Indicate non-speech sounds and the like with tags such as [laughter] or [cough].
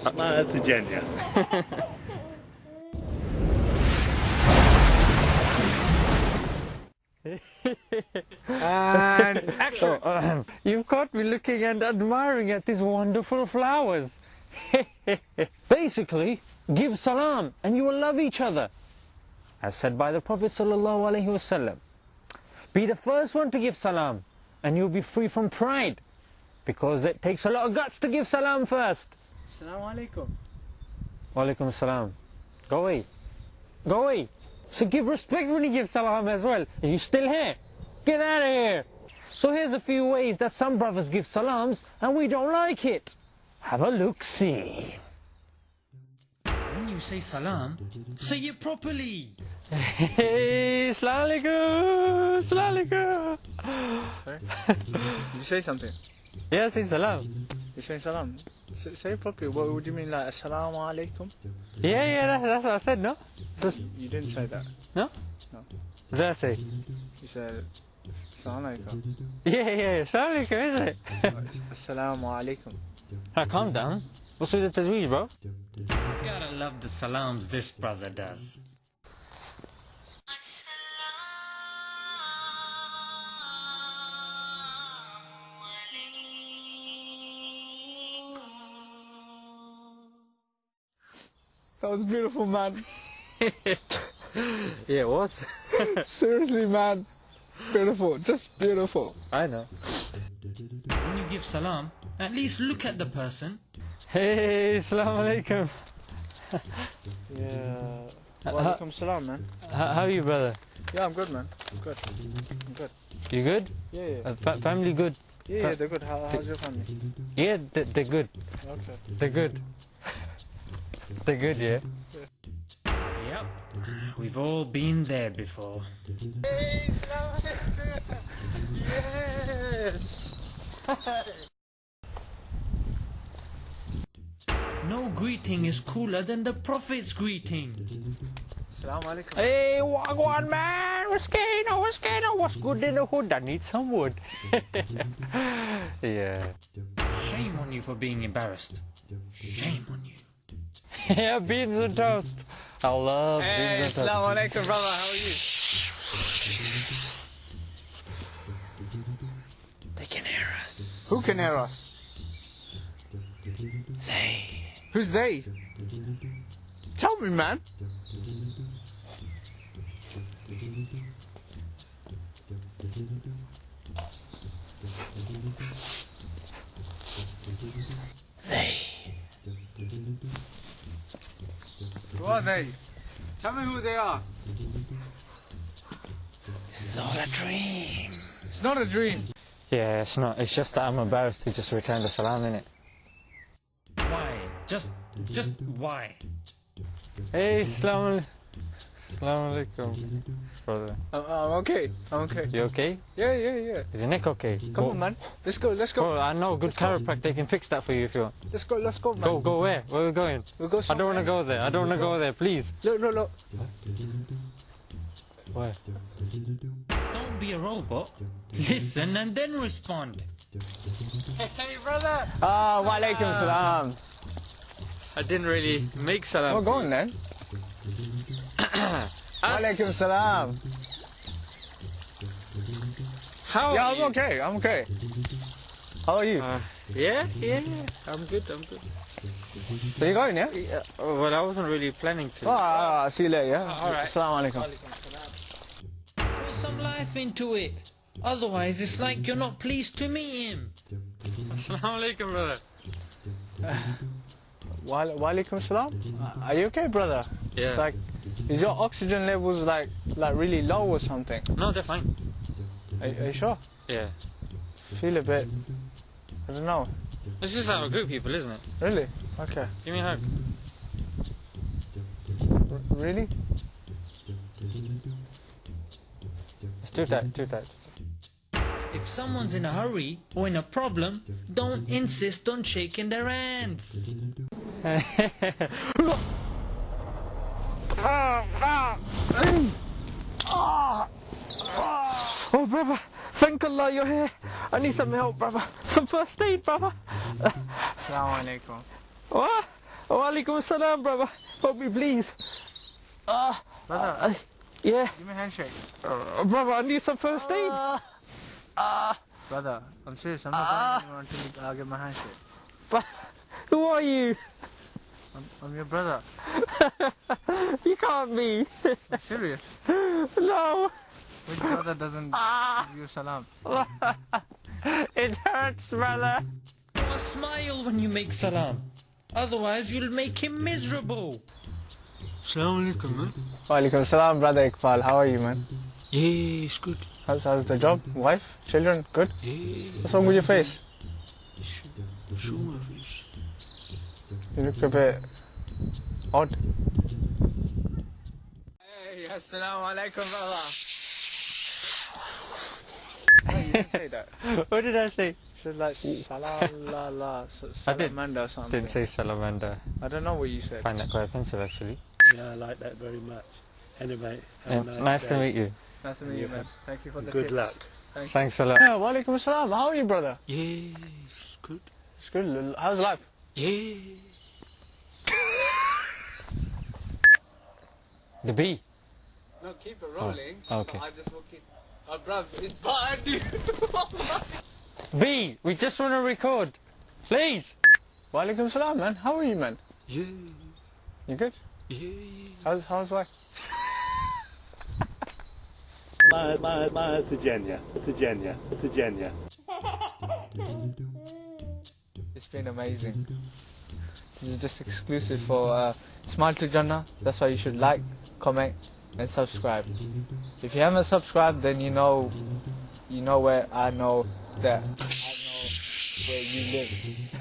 Smile to Jannah. And action. Um, you've caught me looking and admiring at these wonderful flowers. [laughs] Basically, give salam and you will love each other. As said by the Prophet wasallam. Be the first one to give salam and you'll be free from pride. Because it takes a lot of guts to give salam first. Assalamu alaikum. Walaikum salam. Go away. Go away. So give respect when you give salam as well. Are you still here? Get out of here. So here's a few ways that some brothers give salams and we don't like it. Have a look see. When you say salam, say it properly. Hey, Assalamu alaikum. Assalamu alaikum. Sorry? Did you say something? Yeah, say salam. You're saying salam. S- say it properly. What would you mean, like, assalamu alaikum? Yeah, yeah, that, that's what I said, no? Just, You didn't say that. no? No. What did I say? You said, assalamu alaikum. [laughs] Yeah, yeah, Assalamu alaikum, isn't it? [laughs] assalamu alaikum. now calm down. What's with the tajweed, bro? Gotta love the salams this brother does. That was beautiful, man. [laughs] Yeah, it was. [laughs] Seriously, man. Beautiful. Just beautiful. I know. When you give salam, at least look at the person. Hey, Assalamu alaikum. Yeah. Walaikum salam, man. How, how are you, brother? Yeah, I'm good, man. I'm good. I'm good. You good? Yeah, yeah. Uh, fa- family good? Yeah, yeah, they're good. How, how's your family? Yeah, they, they're good. Okay. They're good. They're good, yeah. Yep, we've all been there before. Yes. No greeting is cooler than the Prophet's greeting. Assalamu alaikum. Hey, Wagwan man, what's going on? What's going on? What's good in the hood? I need some wood. [laughs] yeah. Shame on you for being embarrassed. Shame on you. Yeah, beans and toast. I love Hey, beans and toast. Hey, assalamu alaikum, brother. How are you? They can hear us. Who can hear us? They. Who's they? Tell me, man. They. Who are they? Tell me who they are. This is all a dream. It's not a dream. Yeah, it's not. It's just that I'm embarrassed to just return the salam in it. Why? Just, just why? Hey, Assalamu Assalamu alaikum, brother. I'm, I'm okay. I'm okay. You okay? Yeah, yeah, yeah. Is your neck okay? Come Go- on, man. Let's go. Let's go. Bro, I know a good chiropractor can fix that for you if you want. Let's go. Let's go, man. Go, go where? Where are we going? We'll go. I don't want to go there. I don't want to go there, please. Look, look, look. Where? Don't be a robot. Listen and then respond. Hey, brother! Ah, wa alaikum salam. I didn't really make salam. We're going then. [coughs] Alaikum salam. How Yeah, I'm okay. I'm okay. How are you? Uh, yeah, yeah, yeah. I'm good, I'm good. So you going, yeah? Yeah, well, I wasn't really planning to. Oh, ah, see you later, yeah? All right. Assalamu alaikum. Put some life into it. Otherwise, it's like you're not pleased to meet him. Assalamu alaikum, brother. Wa wa alaikum salam. Uh, Are you okay, brother? Yeah. Like, is your oxygen levels like like really low or something? no, they're fine. Are, are you sure? Yeah. Feel a bit. I don't know. It's just our group people, isn't it? Really? Okay. Give me a hug. R- really? Let's do that, do that. If someone's in a hurry or in a problem, don't insist on shaking their hands. [laughs] Oh, brother, thank Allah you're here. I need some help, brother. Some first aid, brother. Assalamu alaikum. What? Walaikum salam, brother. Help me, please. Ah, Brother, uh, yeah. give me a handshake. Uh, brother, I need some first aid. Ah, Brother, I'm serious. I'm not going anywhere until I get my handshake. but who are you? I'm, I'm your brother. [laughs] You can't be. I'm serious. no. Which brother doesn't Ah, give you salam? [laughs] it hurts, brother. A smile when you make salam. Otherwise, you'll make him miserable. Assalamu alaikum, man. Walaikum salam, brother Iqbal. How are you, man? Yeah, it's good. How's, how's the job? Wife? Children? Good? Yeah, What's wrong with your face? show my face. You look a bit odd. Hey, assalamu alaikum, brother. No, you didn't say that. [laughs] What did I say? You should like salam la la [laughs] did. salamander or something. Didn't say salamander. I don't know what you said. Find that quite offensive, actually. Yeah, I like that very much. Anyway, Yeah, have a nice to day. meet you. Nice to meet you, man. Thank you for the Good tips. luck. Thank you. Thanks a lot. Yeah, walaikum salam. How are you, brother? Yes, good. It's good. How's life? Yeah. The bee. No, keep it rolling. Oh, okay. I just walk in. Oh, bruv, it's bad, dude. [laughs] B, we just want to record. Please. Walaikum salam, man. How are you, man? Yeah. You good? Yeah. How's how's wife? My, my, my, Tijanya. Tijanya. Tijanya. [laughs] It's been amazing. This is just exclusive for uh, Smile to Jannah. That's why you should like, comment, and subscribe. If you haven't subscribed, then you know, you know where I know that I know where you live.